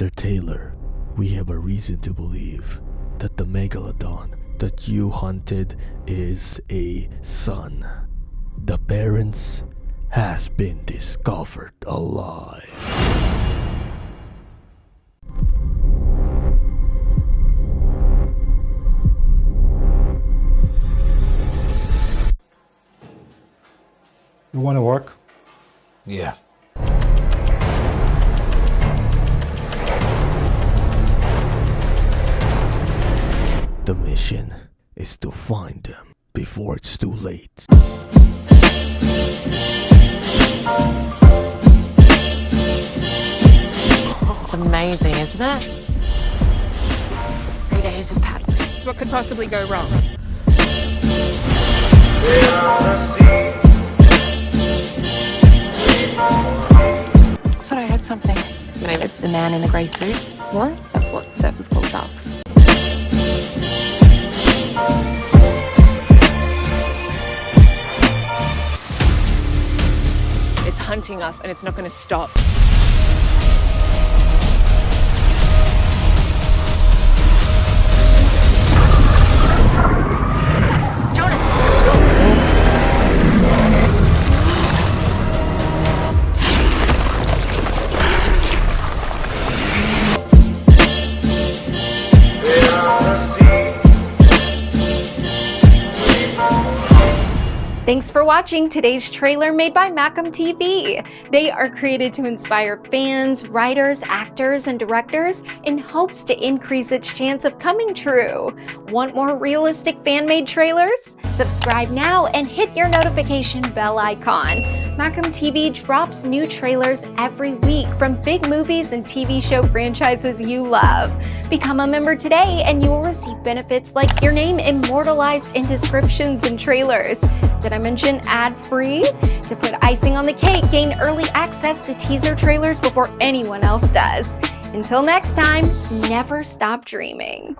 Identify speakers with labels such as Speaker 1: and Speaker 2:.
Speaker 1: Mr. Taylor, we have a reason to believe that the megalodon that you hunted is a son. The parents has been discovered alive.
Speaker 2: You want to work?
Speaker 3: Yeah.
Speaker 1: The mission is to find them before it's too late.
Speaker 4: It's amazing, isn't it? Three days of paddling.
Speaker 5: What could possibly go wrong?
Speaker 4: thought I heard something. Maybe it's the man in the grey suit. What? That's what surfers call ducks.
Speaker 5: Hunting us and it's not going to stop.
Speaker 6: Thanks for watching today's trailer made by Macam TV. They are created to inspire fans, writers, actors, and directors in hopes to increase its chance of coming true. Want more realistic fan-made trailers? Subscribe now and hit your notification bell icon. Macam TV drops new trailers every week from big movies and TV show franchises you love. Become a member today and you will receive benefits like your name immortalized in descriptions and trailers. Did I mention ad-free? To put icing on the cake, gain early access to teaser trailers before anyone else does. Until next time, never stop dreaming.